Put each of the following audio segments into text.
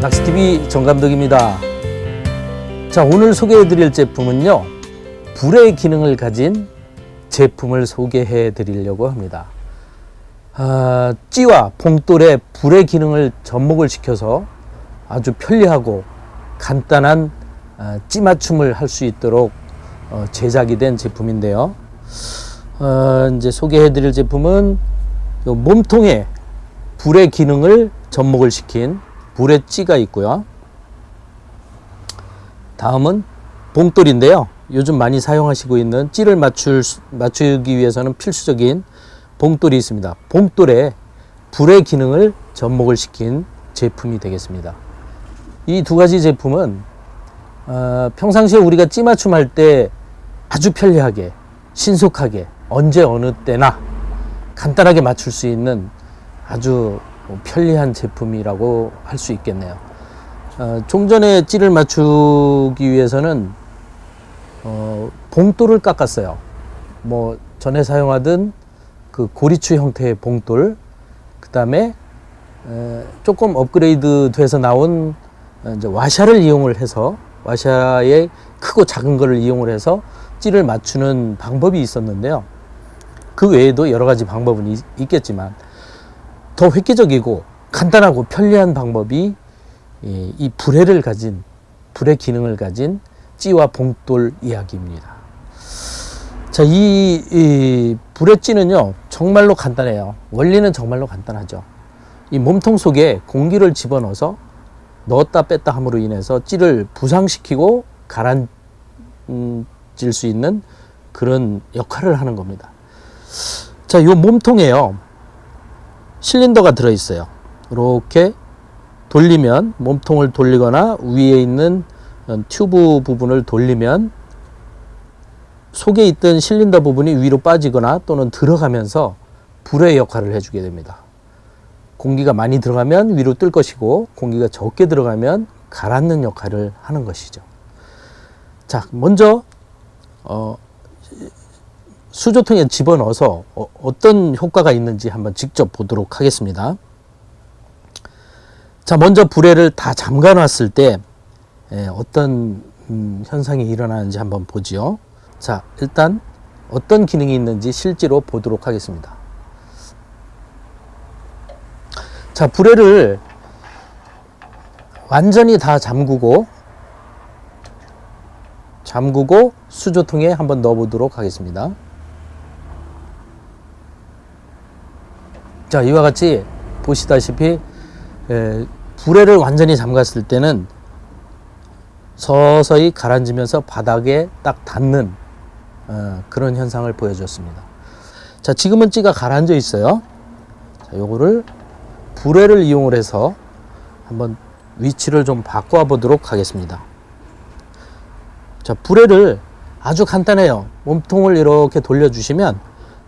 낚시TV 정감독입니다. 자, 오늘 소개해 드릴 제품은요. 불의 기능을 가진 제품을 소개해 드리려고 합니다. 아, 찌와 봉돌의 불의 기능을 접목을 시켜서 아주 편리하고 간단한 아, 찌 맞춤을 할 수 있도록 어, 제작이 된 제품인데요. 어, 이제 소개해 드릴 제품은 요 몸통에 불의 기능을 접목을 시킨 불의 찌가 있고요. 다음은 봉돌인데요. 요즘 많이 사용하시고 있는 찌를 맞출, 맞추기 위해서는 필수적인 봉돌이 있습니다. 봉돌에 불의 기능을 접목을 시킨 제품이 되겠습니다. 이 두 가지 제품은 어, 평상시에 우리가 찌 맞춤 할 때 아주 편리하게 신속하게 언제 어느 때나 간단하게 맞출 수 있는 아주 편리한 제품이라고 할 수 있겠네요. 어, 종전에 찌를 맞추기 위해서는 어, 봉돌을 깎았어요. 뭐 전에 사용하던 그 고리추 형태의 봉돌, 그 다음에 조금 업그레이드 돼서 나온 이제 와샤를 이용을 해서 와샤의 크고 작은 거를 이용을 해서 찌를 맞추는 방법이 있었는데요. 그 외에도 여러 가지 방법은 있, 있겠지만 더 획기적이고 간단하고 편리한 방법이 이, 이 불회를 가진 불의 기능을 가진 찌와 봉돌 이야기입니다. 자, 이, 이 불의 찌는요 정말로 간단해요. 원리는 정말로 간단하죠. 이 몸통 속에 공기를 집어넣어서 넣었다 뺐다 함으로 인해서 찌를 부상시키고 가라앉을 수 있는 그런 역할을 하는 겁니다. 자, 요 몸통에요. 실린더가 들어 있어요. 이렇게 돌리면 몸통을 돌리거나 위에 있는 튜브 부분을 돌리면 속에 있던 실린더 부분이 위로 빠지거나 또는 들어가면서 불의 역할을 해주게 됩니다. 공기가 많이 들어가면 위로 뜰 것이고 공기가 적게 들어가면 가라앉는 역할을 하는 것이죠. 자, 먼저 어, 수조통에 집어넣어서 어, 떤 효과가 있는지 한번 직접 보도록 하겠습니다. 자, 먼저 불에를 다 잠가 놨을 때 예, 어떤 음, 현상이 일어나는지 한번 보지요. 자, 일단 어떤 기능이 있는지 실제로 보도록 하겠습니다. 자, 불에를 완전히 다 잠그고 잠그고 수조통에 한번 넣어 보도록 하겠습니다. 자, 이와 같이 보시다시피 에, 불에를 완전히 잠갔을 때는 서서히 가라앉으면서 바닥에 딱 닿는 어, 그런 현상을 보여줬습니다. 자, 지금은 찌가 가라앉아 있어요. 자, 요거를 불에를 이용을 해서 한번 위치를 좀 바꿔 보도록 하겠습니다. 자, 불에를 아주 간단해요. 몸통을 이렇게 돌려주시면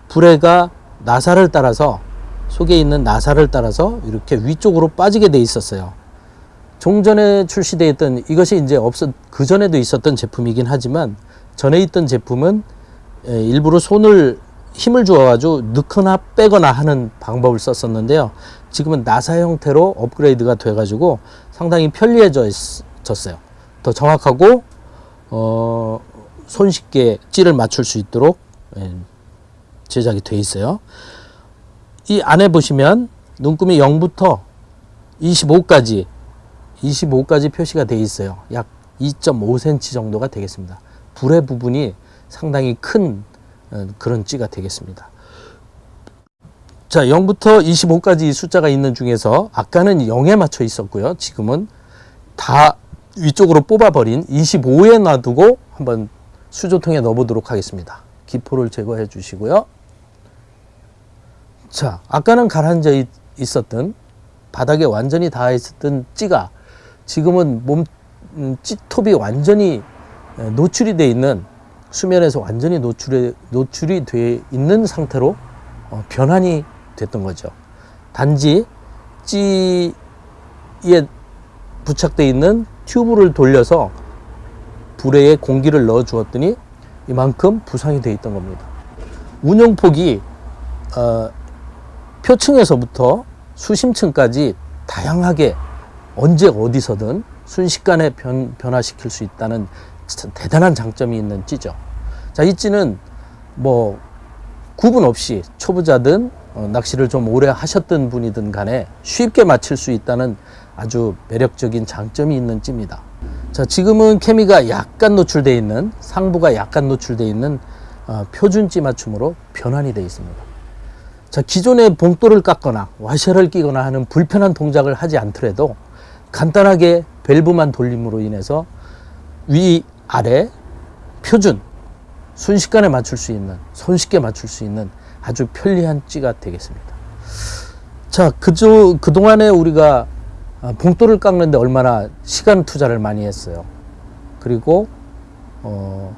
불에가 나사를 따라서 속에 있는 나사를 따라서 이렇게 위쪽으로 빠지게 돼 있었어요. 종전에 출시되어 있던 이것이 이제 없었 그 전에도 있었던 제품이긴 하지만 전에 있던 제품은 일부러 손을 힘을 주어가지고 넣거나 빼거나 하는 방법을 썼었는데요. 지금은 나사 형태로 업그레이드가 돼가지고 상당히 편리해졌어요. 더 정확하고 어, 손쉽게 찌를 맞출 수 있도록 제작이 돼 있어요. 이 안에 보시면 눈금이 0부터 25까지 25까지 표시가 되어 있어요. 약 2.5cm 정도가 되겠습니다. 불의 부분이 상당히 큰 어, 그런 찌가 되겠습니다. 자, 0부터 25까지 숫자가 있는 중에서 아까는 0에 맞춰 있었고요. 지금은 다 위쪽으로 뽑아버린 25에 놔두고 한번 수조통에 넣어보도록 하겠습니다. 기포를 제거해 주시고요. 자, 아까는 가라앉아 있었던 바닥에 완전히 닿아 있었던 찌가 지금은 몸 음, 찌톱이 완전히 노출이 돼 있는 수면에서 완전히 노출이 노출이 돼 있는 상태로 어, 변환이 됐던 거죠. 단지 찌에 부착되어 있는 튜브를 돌려서 불에 공기를 넣어 주었더니 이만큼 부상이 되어 있던 겁니다. 운영폭이 어, 표층에서부터 수심층까지 다양하게 언제 어디서든 순식간에 변, 변화시킬 수 있다는 참 대단한 장점이 있는 찌죠. 자, 이 찌는 뭐 구분 없이 초보자든 어, 낚시를 좀 오래 하셨던 분이든 간에 쉽게 맞힐 수 있다는 아주 매력적인 장점이 있는 찌입니다. 자, 지금은 케미가 약간 노출되어 있는 상부가 약간 노출되어 있는 어, 표준 찌 맞춤으로 변환이 되어 있습니다. 자, 기존의 봉돌을 깎거나 와셔를 끼거나 하는 불편한 동작을 하지 않더라도 간단하게 밸브만 돌림으로 인해서 위, 아래, 표준, 순식간에 맞출 수 있는, 손쉽게 맞출 수 있는 아주 편리한 찌가 되겠습니다. 자, 그저, 그동안에 우리가 아, 봉돌을 깎는데 얼마나 시간 투자를 많이 했어요. 그리고, 어,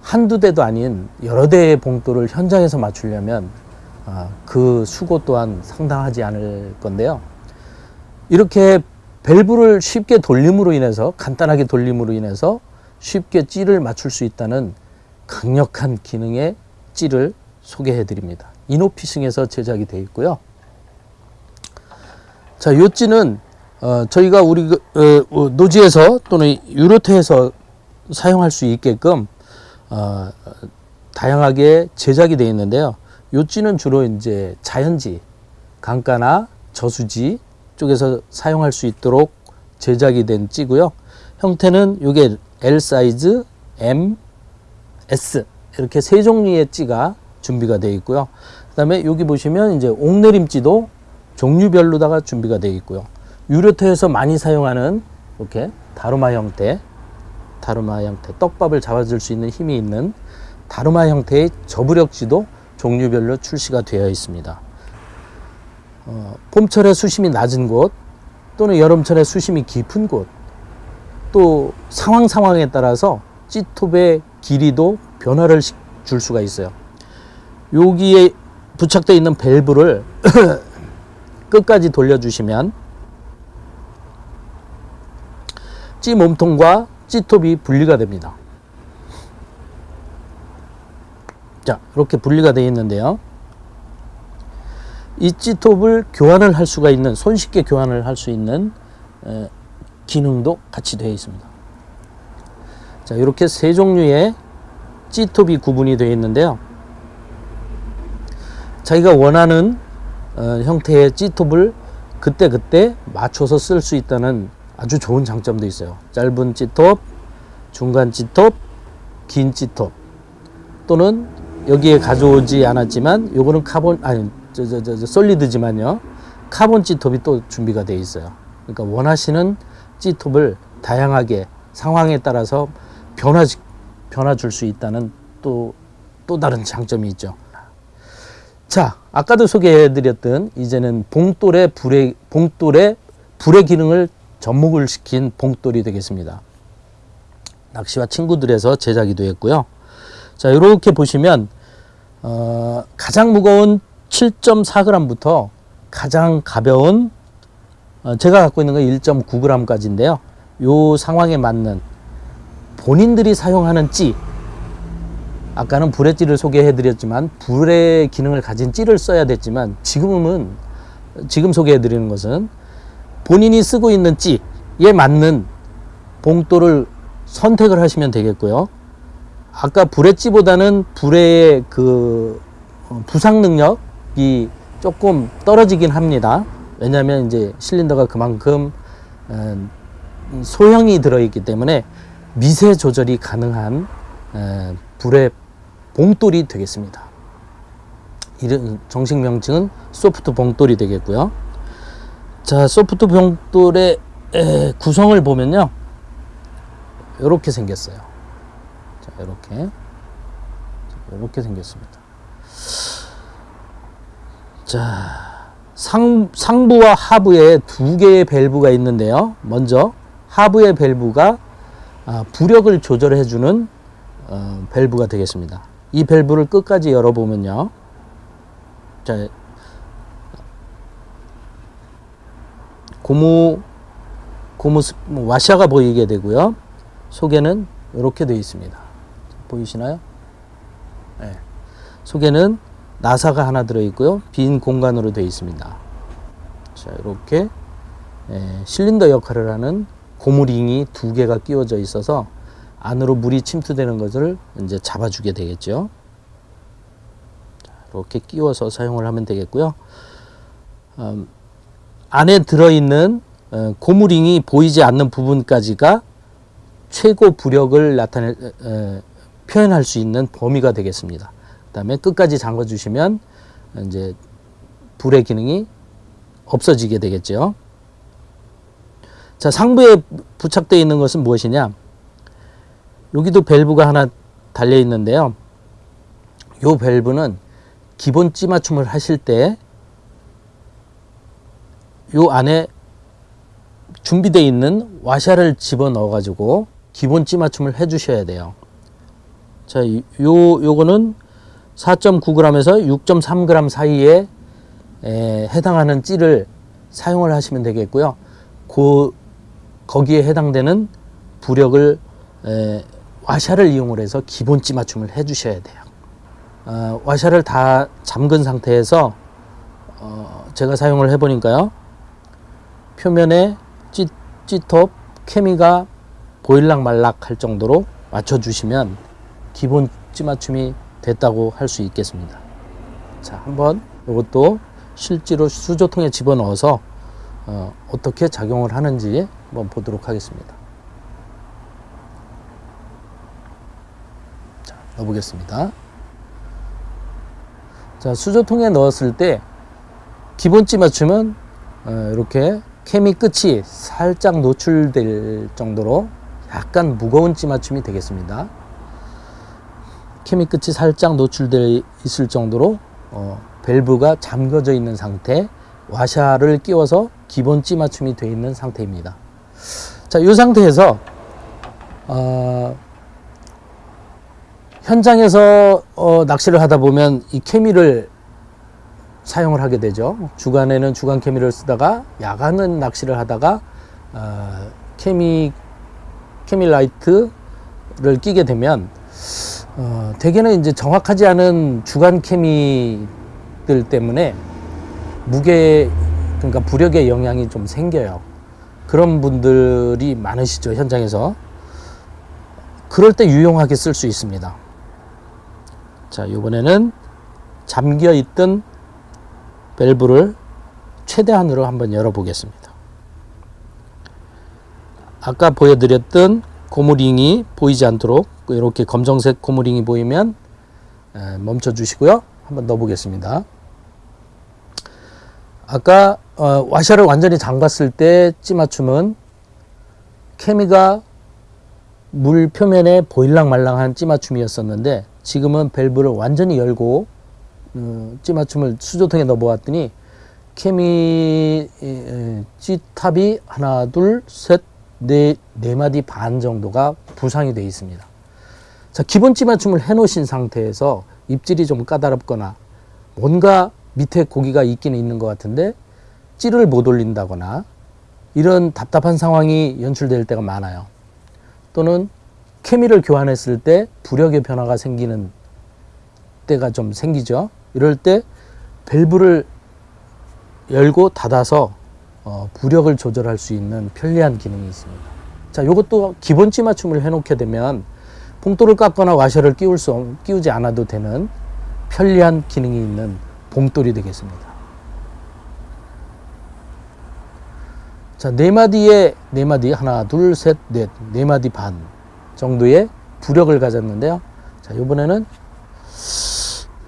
한두 대도 아닌 여러 대의 봉돌을 현장에서 맞추려면 아, 그 수고 또한 상당하지 않을 건데요. 이렇게 밸브를 쉽게 돌림으로 인해서 간단하게 돌림으로 인해서 쉽게 찌를 맞출 수 있다는 강력한 기능의 찌를 소개해 드립니다. 이노피싱에서 제작이 되어 있고요. 자, 요 찌는 어, 저희가 우리 그, 어, 노지에서 또는 유로테에서 사용할 수 있게끔 어, 다양하게 제작이 되어 있는데요. 요 찌는 주로 이제 자연지, 강가나 저수지 쪽에서 사용할 수 있도록 제작이 된 찌고요. 형태는 요게 L 사이즈, M, S 이렇게 세 종류의 찌가 준비가 되어 있고요. 그 다음에 여기 보시면 이제 옥내림찌도 종류별로다가 준비가 되어 있고요. 유료터에서 많이 사용하는 이렇게 다루마 형태, 다루마 형태 떡밥을 잡아줄 수 있는 힘이 있는 다루마 형태의 저부력지도 종류별로 출시가 되어 있습니다. 어, 봄철에 수심이 낮은 곳 또는 여름철에 수심이 깊은 곳 또 상황 상황에 따라서 찌톱의 길이도 변화를 시- 줄 수가 있어요. 여기에 부착되어 있는 밸브를 끝까지 돌려주시면 찌 몸통과 찌톱이 분리가 됩니다. 자, 이렇게 분리가 되어 있는데요. 이 찌톱을 교환을 할 수가 있는 손쉽게 교환을 할 수 있는 에, 기능도 같이 되어 있습니다. 자, 이렇게 세 종류의 찌톱이 구분이 되어 있는데요. 자기가 원하는 어, 형태의 찌톱을 그때 그때 맞춰서 쓸 수 있다는 아주 좋은 장점도 있어요. 짧은 찌톱, 중간 찌톱, 긴 찌톱 또는 여기에 가져오지 않았지만 요거는 카본 아니 저저저 solid지만요. 카본 찌톱이 또 준비가 되어 있어요. 그러니까 원하시는 찌톱을 다양하게 상황에 따라서 변화 변화 줄 수 있다는 또 또 다른 장점이 있죠. 자, 아까도 소개해 드렸던 이제는 봉돌의 불의 봉돌의 불의 기능을 접목을 시킨 봉돌이 되겠습니다. 낚시와 친구들에서 제작이 되었고요. 자, 이렇게 보시면 어, 가장 무거운 7.4g부터 가장 가벼운 어, 제가 갖고 있는 건 1.9g까지인데요. 요 상황에 맞는 본인들이 사용하는 찌 아까는 불의 찌를 소개해 드렸지만 불의 기능을 가진 찌를 써야 됐지만 지금은 지금 소개해 드리는 것은 본인이 쓰고 있는 찌에 맞는 봉돌을 선택을 하시면 되겠고요. 아까 불의 찌보다는 불의 그 어, 부상 능력이 조금 떨어지긴 합니다. 왜냐하면 이제 실린더가 그만큼 어, 소형이 들어있기 때문에 미세 조절이 가능한 어, 불의 봉돌이 되겠습니다. 이런 정식 명칭은 소프트 봉돌이 되겠고요. 자, 소프트 봉돌의 에, 구성을 보면요. 이렇게 생겼어요. 자, 이렇게. 이렇게 생겼습니다. 자, 상, 상부와 하부에 두 개의 밸브가 있는데요. 먼저 하부의 밸브가 아, 부력을 조절해주는 어, 밸브가 되겠습니다. 이 밸브를 끝까지 열어보면요. 자, 고무 고무 스- 뭐 와샤가 보이게 되고요. 속에는 이렇게 되어 있습니다. 보이시나요? 네. 속에는 나사가 하나 들어 있고요. 빈 공간으로 되어 있습니다. 자, 이렇게 에, 실린더 역할을 하는 고무링이 두 개가 끼워져 있어서 안으로 물이 침투되는 것을 이제 잡아주게 되겠죠. 자, 이렇게 끼워서 사용을 하면 되겠고요. 음, 안에 들어있는 어, 고무링이 보이지 않는 부분까지가 최고 부력을 나타낼 에, 표현할 수 있는 범위가 되겠습니다. 그 다음에 끝까지 잠궈 주시면 이제 불의 기능이 없어지게 되겠죠. 자, 상부에 부착되어 있는 것은 무엇이냐? 여기도 밸브가 하나 달려 있는데요. 요 밸브는 기본 찌맞춤을 하실 때 요 안에 준비되어 있는 와샤를 집어 넣어 가지고 기본 찌맞춤을 해 주셔야 돼요. 자, 요 요거는 4.9g에서 6.3g 사이에 에, 해당하는 찌를 사용을 하시면 되겠고요. 그 거기에 해당되는 부력을 에, 와샤를 이용을 해서 기본 찌 맞춤을 해 주셔야 돼요. 어, 와샤를 다 잠근 상태에서 어, 제가 사용을 해 보니까요. 표면에 찌, 찌톱 케미가 보일락 말락 할 정도로 맞춰 주시면 기본 찌 맞춤이 됐다고 할 수 있겠습니다. 자, 한번 이것도 실제로 수조통에 집어넣어서 어, 어떻게 작용을 하는지 한번 보도록 하겠습니다. 자, 넣어보겠습니다. 자, 수조통에 넣었을 때 기본찌 맞춤은 어, 이렇게 케미 끝이 살짝 노출될 정도로 약간 무거운 찌 맞춤이 되겠습니다. 케미 끝이 살짝 노출되어 있을 정도로 어, 밸브가 잠겨져 있는 상태 와샤를 끼워서 기본 찌 맞춤이 되어 있는 상태입니다. 자, 이 상태에서 어, 현장에서 어, 낚시를 하다 보면 이 케미를 사용을 하게 되죠. 주간에는 주간 케미를 쓰다가 야간은 낚시를 하다가 어, 케미 케미 라이트를 끼게 되면 어, 대개는 이제 정확하지 않은 주간 케미들 때문에 무게 그러니까 부력의 영향이 좀 생겨요. 그런 분들이 많으시죠 현장에서. 그럴 때 유용하게 쓸 수 있습니다. 자 이번에는 잠겨 있던 밸브를 최대한으로 한번 열어 보겠습니다. 아까 보여드렸던 고무링이 보이지 않도록 이렇게 검정색 고무링이 보이면 멈춰 주시고요. 한번 넣어 보겠습니다. 아까 어, 와샤를 완전히 잠갔을 때 찌맞춤은 케미가 물 표면에 보일랑말랑한 찌맞춤이었었는데 지금은 밸브를 완전히 열고 어, 찌맞춤을 수조통에 넣어 보았더니 케미 찌탑이 하나 둘 셋 네 네 마디 반 정도가 부상이 되어 있습니다. 자 기본 찌맞춤을 해 놓으신 상태에서 입질이 좀 까다롭거나 뭔가 밑에 고기가 있기는 있는 것 같은데 찌를 못 올린다거나 이런 답답한 상황이 연출될 때가 많아요. 또는 케미를 교환했을 때 부력의 변화가 생기는 때가 좀 생기죠. 이럴 때 밸브를 열고 닫아서 어, 부력을 조절할 수 있는 편리한 기능이 있습니다. 자, 이것도 기본 찌 맞춤을 해놓게 되면 봉돌을 깎거나 와셔를 끼울 수 끼우지 않아도 되는 편리한 기능이 있는 봉돌이 되겠습니다. 자, 네 마디에 네 마디 하나, 둘, 셋, 넷, 네 마디 반 정도의 부력을 가졌는데요. 자, 이번에는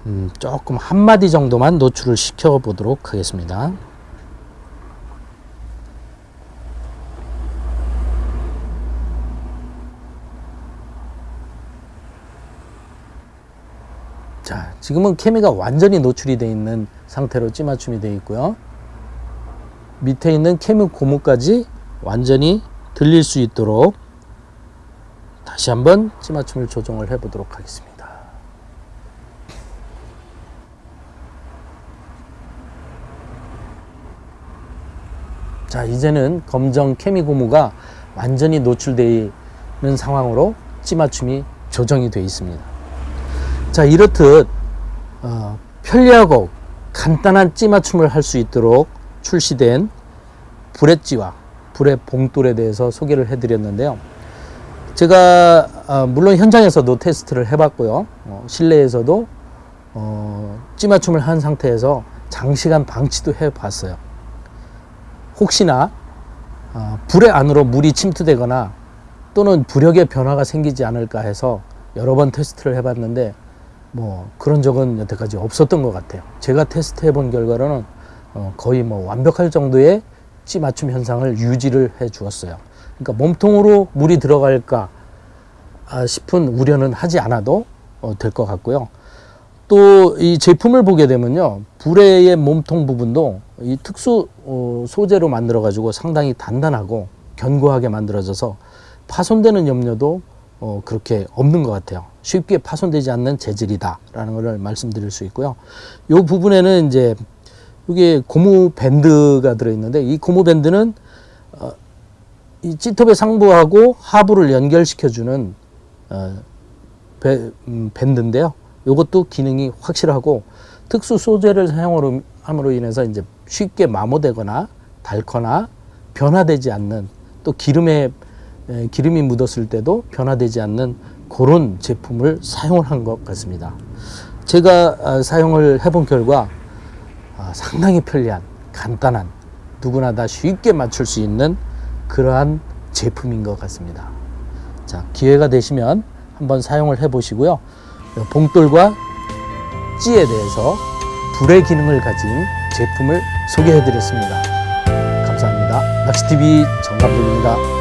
음, 조금 한 마디 정도만 노출을 시켜 보도록 하겠습니다. 자, 지금은 케미가 완전히 노출이 되어 있는 상태로 찌맞춤이 되어 있고요. 밑에 있는 케미 고무까지 완전히 들릴 수 있도록 다시 한번 찌맞춤을 조정을 해 보도록 하겠습니다. 자, 이제는 검정 케미 고무가 완전히 노출되어 있는 상황으로 찌맞춤이 조정이 되어 있습니다. 자, 이렇듯 어, 편리하고 간단한 찌맞춤을 할 수 있도록 출시된 불의 찌와 불의 봉돌에 대해서 소개를 해드렸는데요. 제가 아, 물론 현장에서도 테스트를 해봤고요. 어, 실내에서도 어, 찌 맞춤을 한 상태에서 장시간 방치도 해봤어요. 혹시나 아, 불의 안으로 물이 침투되거나 또는 부력의 변화가 생기지 않을까 해서 여러 번 테스트를 해봤는데 뭐 그런 적은 여태까지 없었던 것 같아요. 제가 테스트해 본 결과로는 어, 거의 뭐 완벽할 정도의 찌 맞춤 현상을 유지를 해 주었어요. 그러니까 몸통으로 물이 들어갈까 아, 싶은 우려는 하지 않아도 어, 될것 같고요. 또 이 제품을 보게 되면요, 불의 몸통 부분도 이 특수 어, 소재로 만들어 가지고 상당히 단단하고 견고하게 만들어져서 파손되는 염려도 어, 그렇게 없는 것 같아요. 쉽게 파손되지 않는 재질이다라는 것을 말씀드릴 수 있고요. 이 부분에는 이제 이게 고무 밴드가 들어있는데 이 고무 밴드는 어, 이 찌톱의 상부하고 하부를 연결시켜주는 어, 배- 음, 밴드인데요. 이것도 기능이 확실하고 특수 소재를 사용으로 함으로 인해서 이제 쉽게 마모되거나 닳거나 변화되지 않는 또 기름에 에, 기름이 묻었을 때도 변화되지 않는 그런 제품을 사용을 한 것 같습니다. 제가 아, 사용을 해본 결과 아, 상당히 편리한 간단한 누구나 다 쉽게 맞출 수 있는 그러한 제품인 것 같습니다. 자 기회가 되시면 한번 사용을 해 보시고요. 봉돌과 찌에 대해서 불의 기능을 가진 제품을 소개해 드렸습니다. 감사합니다. 낚시TV 정감독입니다.